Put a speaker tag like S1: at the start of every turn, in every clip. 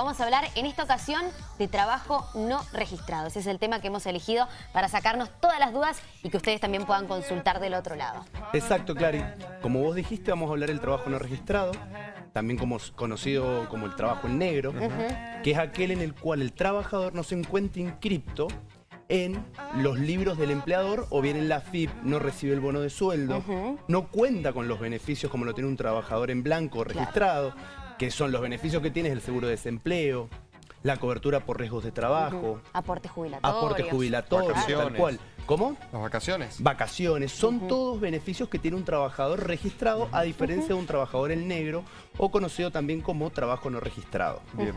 S1: Vamos a hablar en esta ocasión de trabajo no registrado. Ese es el tema que hemos elegido para sacarnos todas las dudas y que ustedes también puedan consultar del otro lado.
S2: Exacto, Clary. Como vos dijiste, vamos a hablar del trabajo no registrado, también como, conocido como el trabajo en negro, que es aquel en el cual el trabajador no se encuentra inscripto en los libros del empleador o bien en la FIP, no recibe el bono de sueldo, no cuenta con los beneficios como lo tiene un trabajador en blanco registrado, que son los beneficios que tienes el seguro de desempleo, la cobertura por riesgos de trabajo.
S1: Aportes jubilatorios.
S2: Aportes jubilatorios, tal cual. ¿Cómo?
S3: Las vacaciones.
S2: Vacaciones. Son todos beneficios que tiene un trabajador registrado a diferencia de un trabajador en negro o conocido también como trabajo no registrado. Bien.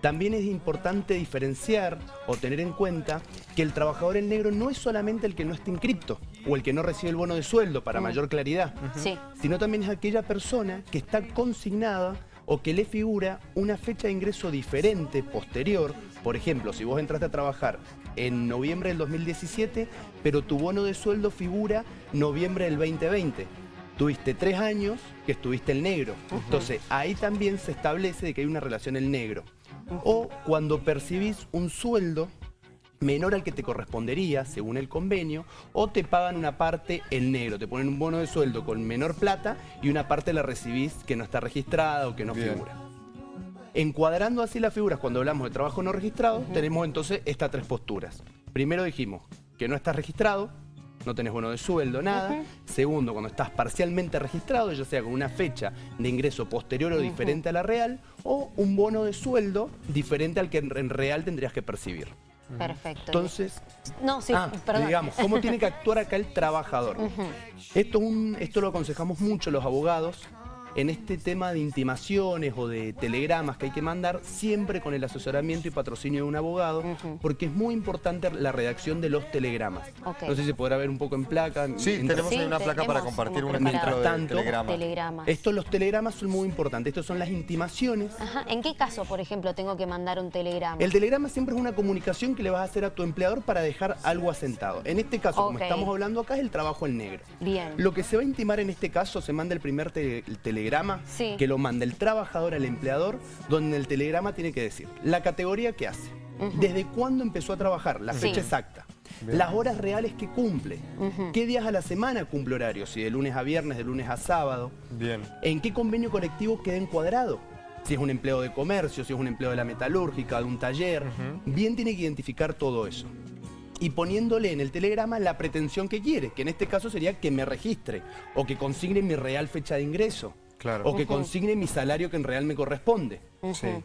S2: También es importante diferenciar o tener en cuenta que el trabajador en negro no es solamente el que no está inscripto o el que no recibe el bono de sueldo para mayor claridad, sino también es aquella persona que está consignada o que le figura una fecha de ingreso diferente, posterior. Por ejemplo, si vos entraste a trabajar en noviembre del 2017, pero tu bono de sueldo figura noviembre del 2020. Tuviste tres años que estuviste en negro. Entonces, ahí también se establece de que hay una relación en negro. O cuando percibís un sueldo menor al que te correspondería según el convenio o te pagan una parte en negro, te ponen un bono de sueldo con menor plata y una parte la recibís que no está registrada o que no figura. Encuadrando así las figuras cuando hablamos de trabajo no registrado, tenemos entonces estas tres posturas. Primero dijimos que no estás registrado, no tenés bono de sueldo, nada. Segundo, cuando estás parcialmente registrado, ya sea con una fecha de ingreso posterior o diferente a la real, o un bono de sueldo diferente al que en real tendrías que percibir.
S1: Perfecto.
S2: Entonces,
S1: no, sí,
S2: ah, digamos, ¿cómo tiene que actuar acá el trabajador? esto, un, esto lo aconsejamos mucho los abogados, en este tema de intimaciones o de telegramas que hay que mandar, siempre con el asesoramiento y patrocinio de un abogado, porque es muy importante la redacción de los telegramas. No sé si se podrá ver un poco en placa.
S3: Sí, tenemos una placa para compartir un ejemplo de
S1: telegrama.
S2: Estos, los telegramas son muy importantes. Estos son las intimaciones.
S1: Ajá. ¿En qué caso, por ejemplo, tengo que mandar un telegrama?
S2: El telegrama siempre es una comunicación que le vas a hacer a tu empleador para dejar algo asentado. En este caso, como estamos hablando acá, es el trabajo en negro.
S1: Bien.
S2: Lo que se va a intimar en este caso, se manda el primer telegrama que lo manda el trabajador al empleador, donde el telegrama tiene que decir la categoría que hace, desde cuándo empezó a trabajar, la fecha exacta, las horas reales que cumple, qué días a la semana cumple horario, si de lunes a viernes, de lunes a sábado,
S3: Bien.
S2: en qué convenio colectivo queda encuadrado, si es un empleo de comercio, si es un empleo de la metalúrgica, de un taller, bien tiene que identificar todo eso. Y poniéndole en el telegrama la pretensión que quiere, que en este caso sería que me registre o que consigne mi real fecha de ingreso. O que consigne mi salario que en real me corresponde.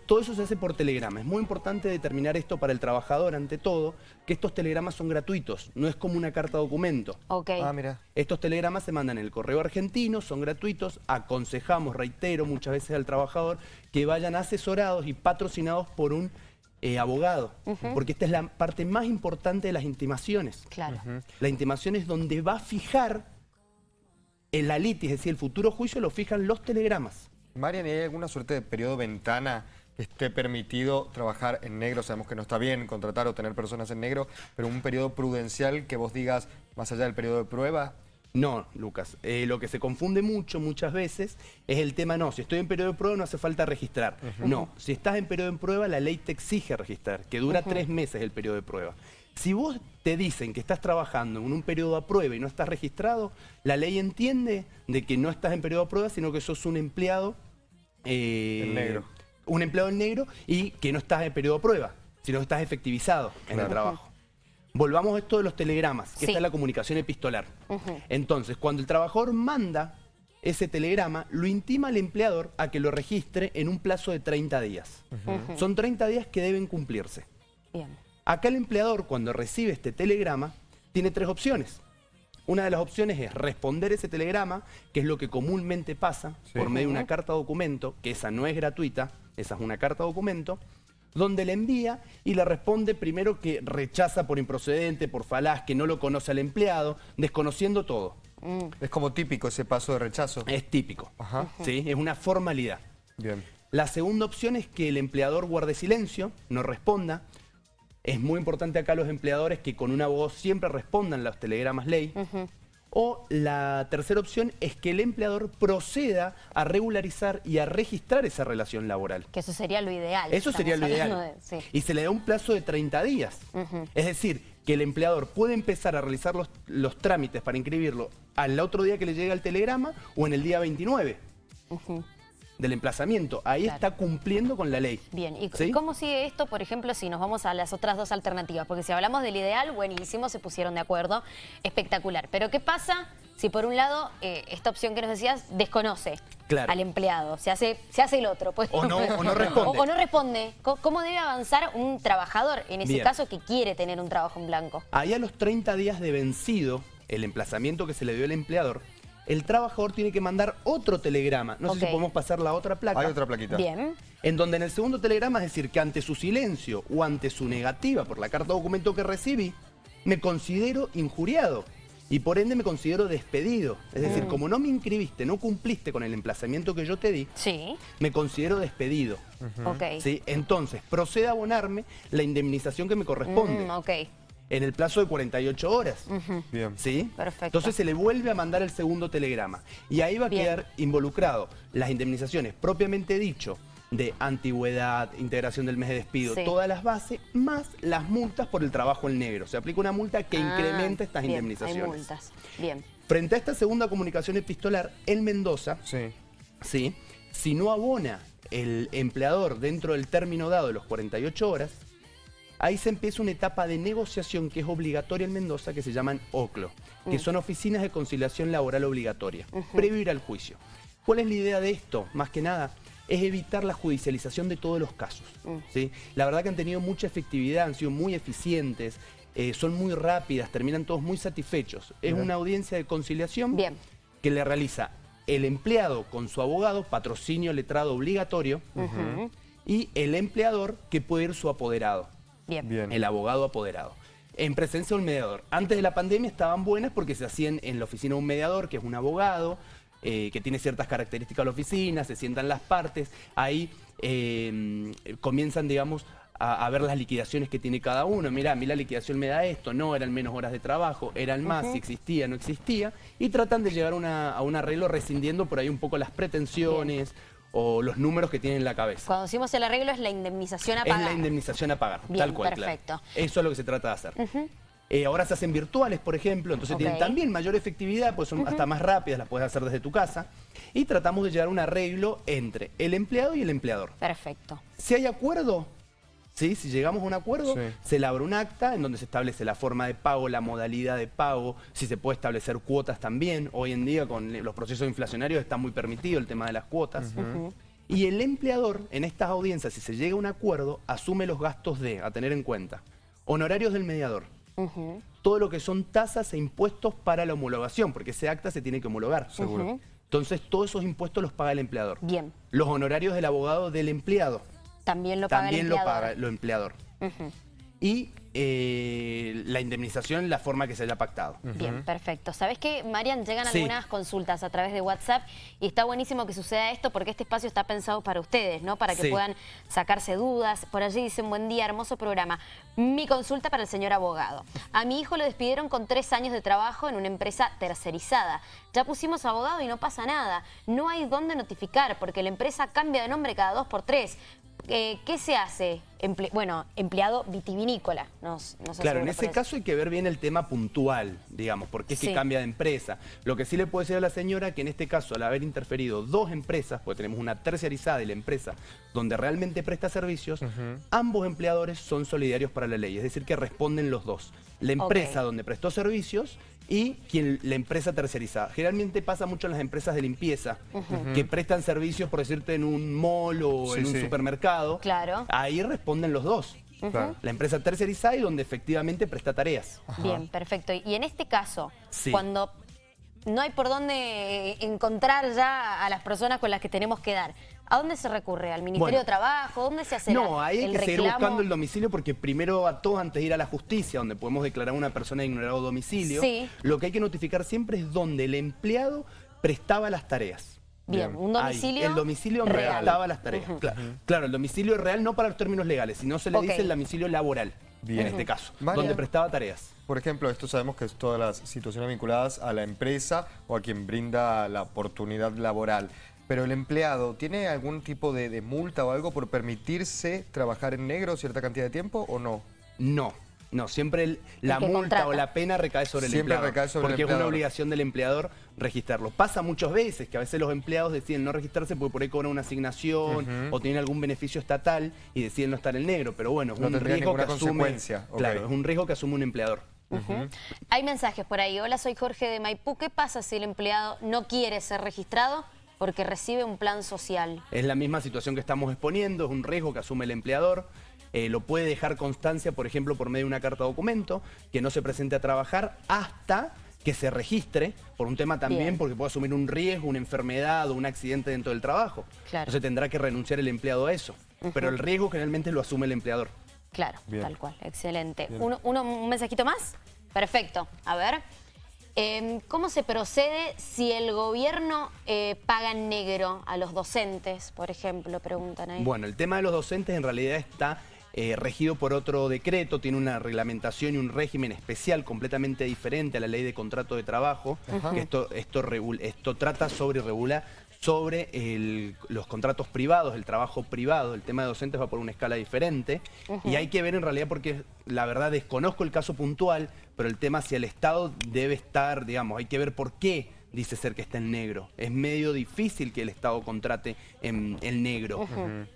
S2: Todo eso se hace por telegrama. Es muy importante determinar esto para el trabajador, ante todo, que estos telegramas son gratuitos. No es como una carta documento.
S3: Ah, mira.
S2: Estos telegramas se mandan en el correo argentino, son gratuitos. Aconsejamos, reitero, muchas veces al trabajador que vayan asesorados y patrocinados por un eh, abogado, porque esta es la parte más importante de las intimaciones.
S1: Claro.
S2: La intimación es donde va a fijar el la litis, es decir, el futuro juicio lo fijan los telegramas.
S3: Marian, ¿hay alguna suerte de periodo ventana que esté permitido trabajar en negro? Sabemos que no está bien contratar o tener personas en negro, pero un periodo prudencial que vos digas, más allá del periodo de prueba...
S2: No, Lucas. Eh, lo que se confunde mucho, muchas veces, es el tema, no, si estoy en periodo de prueba no hace falta registrar. No, si estás en periodo de prueba, la ley te exige registrar, que dura tres meses el periodo de prueba. Si vos te dicen que estás trabajando en un periodo a prueba y no estás registrado, la ley entiende de que no estás en periodo a prueba, sino que sos un empleado...
S3: Eh, negro.
S2: Un empleado en negro y que no estás en periodo a prueba, sino que estás efectivizado en el trabajo. Volvamos a esto de los telegramas, que está la comunicación epistolar. Entonces, cuando el trabajador manda ese telegrama, lo intima al empleador a que lo registre en un plazo de 30 días. Son 30 días que deben cumplirse.
S1: Bien.
S2: Acá el empleador, cuando recibe este telegrama, tiene tres opciones. Una de las opciones es responder ese telegrama, que es lo que comúnmente pasa, por medio de una carta documento, que esa no es gratuita, esa es una carta documento, donde le envía y le responde primero que rechaza por improcedente, por falaz, que no lo conoce al empleado, desconociendo todo.
S3: Mm. Es como típico ese paso de rechazo.
S2: Es típico, ¿sí? es una formalidad.
S3: Bien.
S2: La segunda opción es que el empleador guarde silencio, no responda, es muy importante acá los empleadores que con una voz siempre respondan los telegramas ley. O la tercera opción es que el empleador proceda a regularizar y a registrar esa relación laboral.
S1: Que eso sería lo ideal.
S2: Eso sería lo ideal.
S1: de- sí.
S2: Y se le da un plazo de 30 días. Es decir, que el empleador puede empezar a realizar los, los trámites para inscribirlo al otro día que le llega el telegrama o en el día 29 del emplazamiento. Ahí
S1: Claro.
S2: está cumpliendo con la ley.
S1: Bien, ¿y
S2: ¿Sí?
S1: cómo sigue esto, por ejemplo, si nos vamos a las otras dos alternativas? Porque si hablamos del ideal, buenísimo, se pusieron de acuerdo, espectacular. Pero ¿qué pasa si por un lado eh, esta opción que nos decías desconoce
S2: Claro.
S1: al empleado? Se hace, se hace el otro. Pues.
S2: O no- o no responde.
S1: O, o no responde. ¿Cómo debe avanzar un trabajador en ese
S2: Bien.
S1: caso que quiere tener un trabajo en blanco?
S2: Ahí a los 30 días de vencido, el emplazamiento que se le dio al empleador, el trabajador tiene que mandar otro telegrama. No sé si podemos pasar la otra placa.
S3: Hay otra plaquita.
S1: Bien.
S2: En donde en el segundo telegrama es decir que ante su silencio o ante su negativa por la carta o documento que recibí, me considero injuriado y por ende me considero despedido. Es
S1: Mm.
S2: decir, como no me inscribiste, no cumpliste con el emplazamiento que yo te di,
S1: Sí.
S2: me considero despedido.
S1: Ok.
S2: ¿sí? Entonces, procede a abonarme la indemnización que me corresponde
S1: Mm, ok.
S2: En el plazo de 48 horas.
S3: Bien.
S2: ¿Sí?
S1: Perfecto.
S2: Entonces se le vuelve a mandar el segundo telegrama. Y ahí va a
S1: Bien.
S2: quedar involucrado las indemnizaciones propiamente dicho de antigüedad, integración del mes de despido,
S1: Sí.
S2: todas las bases, más las multas por el trabajo en negro. Se aplica una multa que
S1: Ah,
S2: incrementa estas
S1: bien,
S2: indemnizaciones.
S1: Hay multas. Bien.
S2: Frente a esta segunda comunicación epistolar, en Mendoza,
S3: Sí.
S2: ¿sí? si no abona el empleador dentro del término dado de los 48 horas, ahí se empieza una etapa de negociación que es obligatoria en Mendoza, que se llaman OCLO, que son oficinas de conciliación laboral obligatoria, previo ir al juicio. ¿Cuál es la idea de esto? Más que nada, es evitar la judicialización de todos los casos. ¿sí? La verdad que han tenido mucha efectividad, han sido muy eficientes, eh, son muy rápidas, terminan todos muy satisfechos. Es una audiencia de conciliación
S1: Bien.
S2: que le realiza el empleado con su abogado, patrocinio letrado obligatorio, y el empleador que puede ir su apoderado,
S1: Bien.
S3: Bien.
S2: el abogado apoderado. En presencia de un mediador. Antes de la pandemia estaban buenas porque se hacían en la oficina un mediador, que es un abogado, eh, que tiene ciertas características de la oficina, se sientan las partes, ahí eh, comienzan, digamos, a, a ver las liquidaciones que tiene cada uno. Mira, a mí la liquidación me da esto, no, eran menos horas de trabajo, eran más, si existía, no existía, y tratan de llegar a, una- a un arreglo rescindiendo por ahí un poco las pretensiones o los números que tienen en la cabeza.
S1: Cuando decimos el arreglo es la indemnización a
S2: Es
S1: pagar.
S2: la indemnización a pagar,
S1: Bien,
S2: tal cual. claro.
S1: perfecto.
S2: Eso es lo que se trata de hacer. Eh, ahora se hacen virtuales, por ejemplo, entonces tienen también mayor efectividad, pues son hasta más rápidas, las puedes hacer desde tu casa. Y tratamos de llegar a un arreglo entre el empleado y el empleador.
S1: Perfecto.
S2: Si hay acuerdo, ¿sí? si llegamos a un acuerdo,
S3: Sí.
S2: se elabora un acta en donde se establece la forma de pago, la modalidad de pago, si se puede establecer cuotas también. Hoy en día con los procesos inflacionarios está muy permitido el tema de las cuotas. Y el empleador, en estas audiencias, si se llega a un acuerdo, asume los gastos de, a tener en cuenta, honorarios del mediador, todo lo que son tasas e impuestos para la homologación, porque ese acta se tiene que homologar.
S3: Seguro.
S2: Entonces, todos esos impuestos los paga el empleador.
S1: Bien.
S2: Los honorarios del abogado del empleado,
S1: También lo paga
S2: también
S1: el
S2: lo
S1: empleador.
S2: paga el empleador. Y eh, la indemnización, la forma que se haya pactado.
S1: Bien, perfecto. ¿Sabes qué, Marian? Llegan
S2: Sí.
S1: algunas consultas a través de WhatsApp y está buenísimo que suceda esto porque este espacio está pensado para ustedes, ¿no? Para que
S2: Sí.
S1: puedan sacarse dudas. Por allí dicen, buen día, hermoso programa. Mi consulta para el señor abogado. A mi hijo lo despidieron con tres años de trabajo en una empresa tercerizada. Ya pusimos abogado y no pasa nada. No hay dónde notificar porque la empresa cambia de nombre cada dos por tres. Eh, ¿Qué se hace? Emple- bueno, empleado vitivinícola. Nos, nos
S2: Claro, en ese caso hay que ver bien el tema puntual, digamos, porque es
S1: Sí.
S2: que cambia de empresa. Lo que sí le puedo decir a la señora que en este caso, al haber interferido dos empresas, porque tenemos una terciarizada y la empresa donde realmente presta servicios, ambos empleadores son solidarios para la ley, es decir, que responden los dos. La empresa donde prestó servicios y quien, la empresa terciarizada. Generalmente pasa mucho en las empresas de limpieza, que prestan servicios, por decirte, en un mall o
S3: Sí,
S2: en un
S3: sí.
S2: supermercado.
S1: Claro.
S2: Ahí responden los dos. La empresa tercerizada y donde efectivamente presta tareas.
S1: Bien, perfecto. Y en este caso,
S2: Sí.
S1: cuando no hay por dónde encontrar ya a las personas con las que tenemos que dar, ¿a dónde se recurre? ¿Al Ministerio
S2: Bueno.
S1: de Trabajo? ¿Dónde se hace
S2: No, ahí hay
S1: el
S2: que seguir
S1: reclamo?
S2: buscando el domicilio porque primero a todos antes de ir a la justicia, donde podemos declarar a una persona de ignorado domicilio,
S1: Sí.
S2: lo que hay que notificar siempre es donde el empleado prestaba las tareas.
S1: Bien,
S3: Bien.
S1: un
S2: Ahí,
S1: domicilio
S2: el domicilio donde
S1: real.
S2: prestaba las tareas. Cla- claro, el domicilio es real no para los términos legales, sino se le dice el domicilio laboral.
S3: Bien.
S2: en este caso,
S3: María.
S2: donde prestaba tareas.
S3: Por ejemplo, esto sabemos que es todas las situaciones vinculadas a la empresa o a quien brinda la oportunidad laboral. Pero el empleado, ¿tiene algún tipo de, de multa o algo por permitirse trabajar en negro cierta cantidad de tiempo o no?
S2: No. No, siempre el- la multa
S1: contrata.
S2: o la pena recae sobre el
S3: Siempre
S2: empleador.
S3: recae sobre el
S2: porque es una
S3: empleador.
S2: obligación del empleador registrarlo. Pasa muchas veces que a veces los empleados deciden no registrarse porque por ahí cobran una asignación o tienen algún beneficio estatal y deciden no estar en negro. Pero bueno, es
S3: No
S2: un riesgo que asume. Claro, es un riesgo que asume un empleador.
S1: Hay mensajes por ahí. Hola, soy Jorge de Maipú. ¿Qué pasa si el empleado no quiere ser registrado porque recibe un plan social?
S2: Es la misma situación que estamos exponiendo, es un riesgo que asume el empleador. Eh, lo puede dejar constancia, por ejemplo, por medio de una carta documento, que no se presente a trabajar hasta que se registre, por un tema también,
S1: Bien.
S2: porque puede asumir un riesgo, una enfermedad o un accidente dentro del trabajo.
S1: Claro.
S2: Entonces tendrá que renunciar el empleado a eso. Pero el riesgo generalmente lo asume el empleador.
S1: Claro,
S3: Bien.
S1: tal cual. Excelente. Uno, uno- ¿Un mensajito más? Perfecto. A ver. Em, ¿Cómo se procede si el gobierno eh, paga en negro a los docentes, por ejemplo? Preguntan ahí.
S2: Bueno, el tema de los docentes en realidad está eh, regido por otro decreto, tiene una reglamentación y un régimen especial completamente diferente a la ley de contrato de trabajo, que esto, esto, regul- esto trata sobre y regula sobre el- los contratos privados, el trabajo privado, el tema de docentes va por una escala diferente. Y hay que ver en realidad porque la verdad desconozco el caso puntual, pero el tema si el Estado debe estar, digamos, hay que ver por qué dice ser que está en negro. Es medio difícil que el Estado contrate en el negro,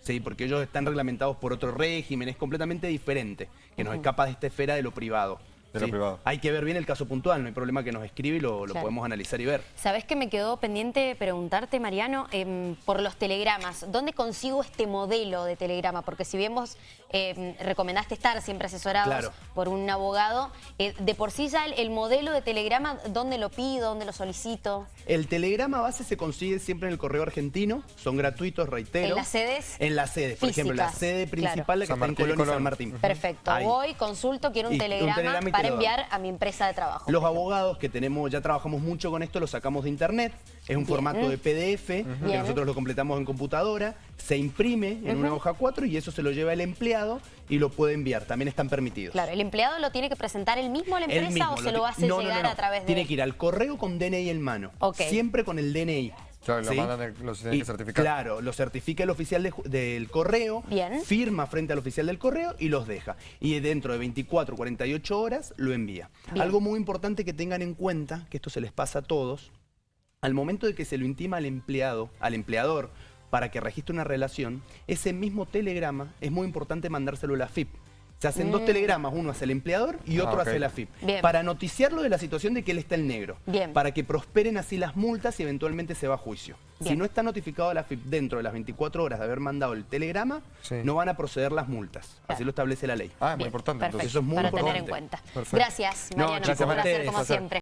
S2: ¿sí? porque ellos están reglamentados por otro régimen, es completamente diferente, que nos escapa de esta esfera de lo privado.
S3: De lo
S2: ¿sí?
S3: privado.
S2: Hay que ver bien el caso puntual, no hay problema que nos escribe y lo, lo
S1: Claro.
S2: podemos analizar y ver.
S1: ¿Sabés que me quedó pendiente preguntarte, Mariano, em, por los telegramas? ¿Dónde consigo este modelo de telegrama? Porque si bien vos em, recomendaste estar siempre asesorados
S2: Claro.
S1: por un abogado, eh, de por sí ya el, el modelo de telegrama, ¿dónde lo pido? ¿Dónde lo solicito?
S2: El telegrama base se consigue siempre en el correo argentino, son gratuitos, reitero.
S1: ¿En las sedes?
S2: En las sedes, por ejemplo, la sede
S1: claro.
S2: principal, la que
S3: San
S2: está en
S3: y
S2: Colón y San. Martín.
S1: Perfecto.
S2: Ahí.
S1: Voy, consulto, quiero un
S2: Y un
S1: telegrama, para enviar a mi empresa de trabajo.
S2: Los abogados que tenemos, ya trabajamos mucho con esto, lo sacamos de internet. Es un
S1: Bien.
S2: formato de PDF, que
S1: Bien.
S2: nosotros lo completamos en computadora, se imprime en una hoja 4 y eso se lo lleva el empleado y lo puede enviar. También están permitidos.
S1: Claro, ¿el empleado lo tiene que presentar él mismo a la empresa
S2: mismo
S1: o se lo hace
S2: no, no, no,
S1: llegar
S2: no.
S1: a través de...?
S2: Tiene que ir al correo con DNI en mano.
S1: Ok.
S2: Siempre con el DNI.
S3: Claro, lo
S2: ¿sí?
S3: mandan, el- los tienen
S2: Y,
S3: que certificar.
S2: Claro, lo certifica el oficial de del correo,
S1: Bien.
S2: firma frente al oficial del correo y los deja. Y dentro de 24, 48 horas lo envía.
S1: Bien.
S2: Algo muy importante que tengan en cuenta, que esto se les pasa a todos, al momento de que se lo intima al empleado, al empleador, para que registre una relación, ese mismo telegrama es muy importante mandárselo a la FIP. Se hacen dos telegramas, uno hacia el empleador y
S3: Ah,
S2: otro hacia la FIP.
S1: Bien.
S2: Para noticiarlo de la situación de que él está en negro.
S1: Bien.
S2: Para que prosperen así las multas y eventualmente se va a juicio.
S1: Bien.
S2: Si no está notificado a la FIP dentro de las 24 horas de haber mandado el telegrama,
S3: Sí.
S2: no van a proceder las multas. Así lo establece la ley.
S3: Ah, es muy importante. entonces.
S2: eso es muy
S1: para tener en
S2: importante.
S1: cuenta.
S3: Perfecto.
S1: Gracias,
S2: No,
S1: Mariano.
S2: chicos,
S1: un placer como siempre.